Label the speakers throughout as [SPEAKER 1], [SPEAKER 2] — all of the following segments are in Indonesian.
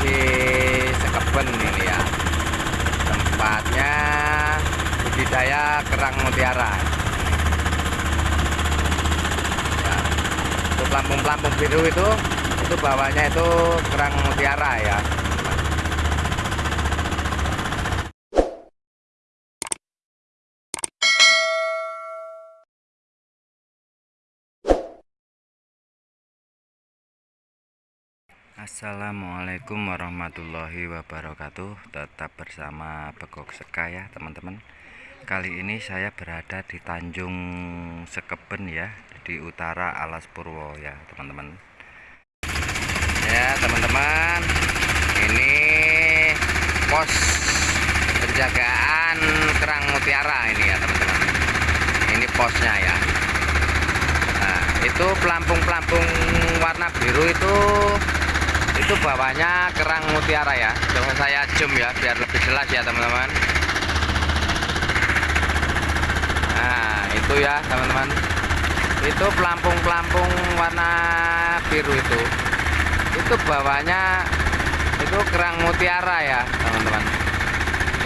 [SPEAKER 1] di Sekeben ini ya. Tempatnya budidaya kerang mutiara. Ya, itu pelampung-pelampung biru itu itu bawahnya itu kerang mutiara ya Assalamualaikum warahmatullahi wabarakatuh. Tetap bersama Begok Seka ya teman-teman. Kali ini saya berada di Tanjung Sekeben ya Di utara Alas Purwo ya teman-teman. Ya teman-teman Ini pos penjagaan kerang mutiara ini ya teman-teman. Ini posnya ya. Nah itu pelampung-pelampung warna biru itu itu bawahnya kerang mutiara ya. Coba saya zoom ya biar lebih jelas ya teman-teman. Nah itu ya teman-teman. Itu pelampung-pelampung warna biru itu. Itu bawahnya itu kerang mutiara ya teman-teman.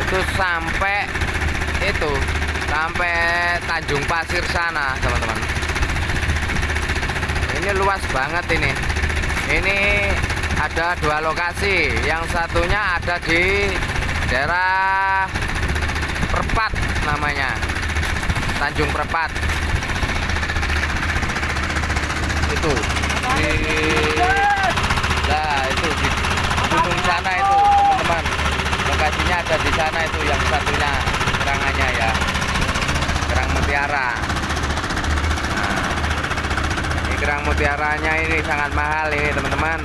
[SPEAKER 1] Itu sampai itu sampai Tanjung Pasir sana teman-teman. Ini luas banget ini. Ini ada dua lokasi. Yang satunya ada di daerah Perpat namanya. Tanjung Perpat. Itu. Di nah itu di gunung sana itu teman-teman. Lokasinya ada di sana itu yang satunya. Kerangannya ya. Kerang mutiara. Nah ini kerang mutiaranya ini sangat mahal ini teman-teman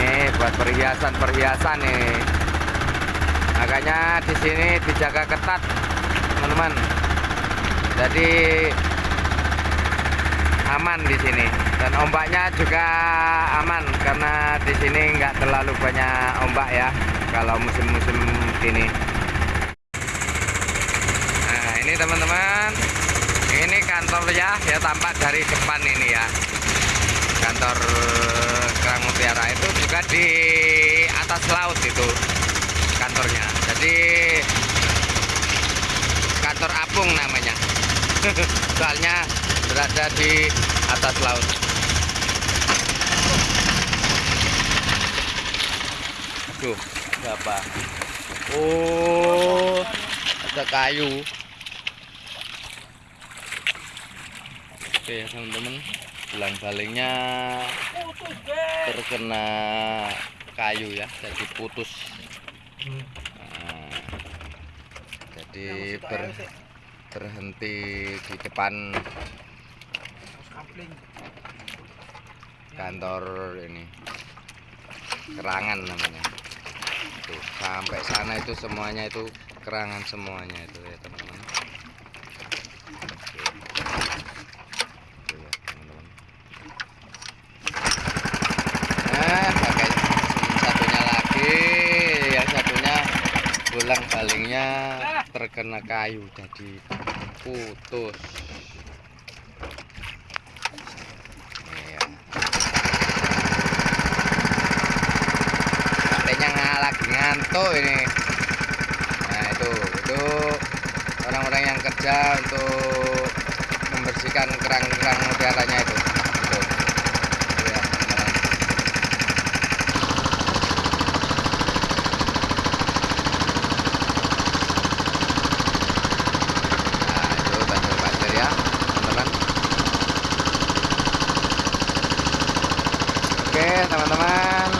[SPEAKER 1] ini buat perhiasan-perhiasan nih. Makanya di sini dijaga ketat teman-teman. Jadi aman di sini. Dan ombaknya juga aman karena di sini nggak terlalu banyak ombak ya kalau musim-musim gini nah ini teman-teman ini kantor ya ya tampak dari depan ini ya. Kantor kerang mutiara itu juga di atas laut itu kantornya. Jadi kantor apung namanya. Soalnya berada di atas laut. Tuh ada apa? Oh ada kayu. Oke teman-teman tulang balingnya terkena kayu ya jadi putus. Nah, jadi ber, berhenti di depan kantor ini. Kerangan namanya. Tuh sampai sana itu semuanya itu kerangan semuanya itu ya teman-teman balingnya terkena kayu jadi putus. Ya. katanya lagi ngantuk ini. Nah itu itu orang-orang yang kerja untuk membersihkan kerang-kerang mutiaranya itu teman-teman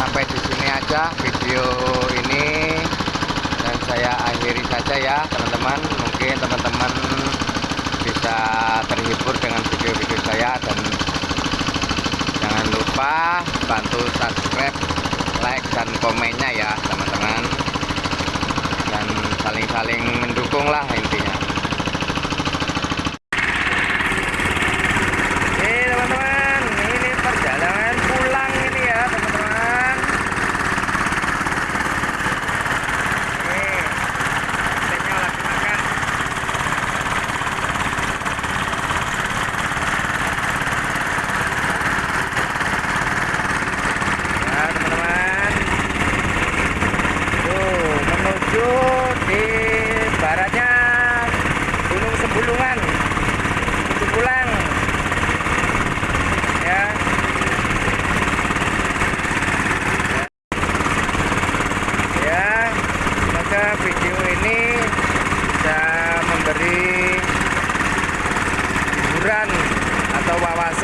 [SPEAKER 1] sampai di sini aja video ini. Dan saya akhiri saja ya teman-teman. Mungkin teman-teman bisa terhibur dengan video-video saya. Dan jangan lupa bantu subscribe like dan komennya ya teman-teman. Dan saling-saling mendukung lah intinya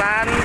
[SPEAKER 1] depan